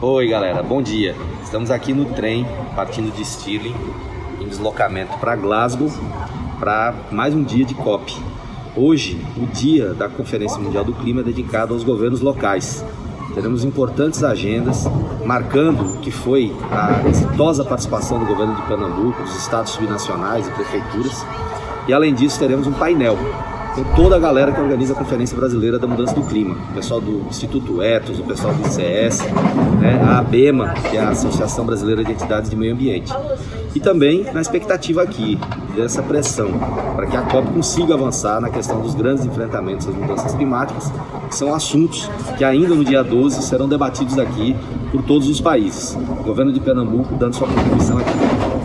Oi galera, bom dia. Estamos aqui no trem, partindo de Stirling, em deslocamento para Glasgow, para mais um dia de COP. Hoje, o dia da Conferência Mundial do Clima é dedicado aos governos locais. Teremos importantes agendas, marcando que foi a exitosa participação do governo de Pernambuco, dos estados subnacionais e prefeituras. E além disso, teremos um painel com toda a galera que organiza a Conferência Brasileira da Mudança do Clima, o pessoal do Instituto Etos, o pessoal do ICS, né, a ABEMA, que é a Associação Brasileira de Entidades de Meio Ambiente. E também na expectativa aqui dessa pressão para que a COP consiga avançar na questão dos grandes enfrentamentos às mudanças climáticas, que são assuntos que ainda no dia 12 serão debatidos aqui por todos os países. O governo de Pernambuco dando sua contribuição aqui.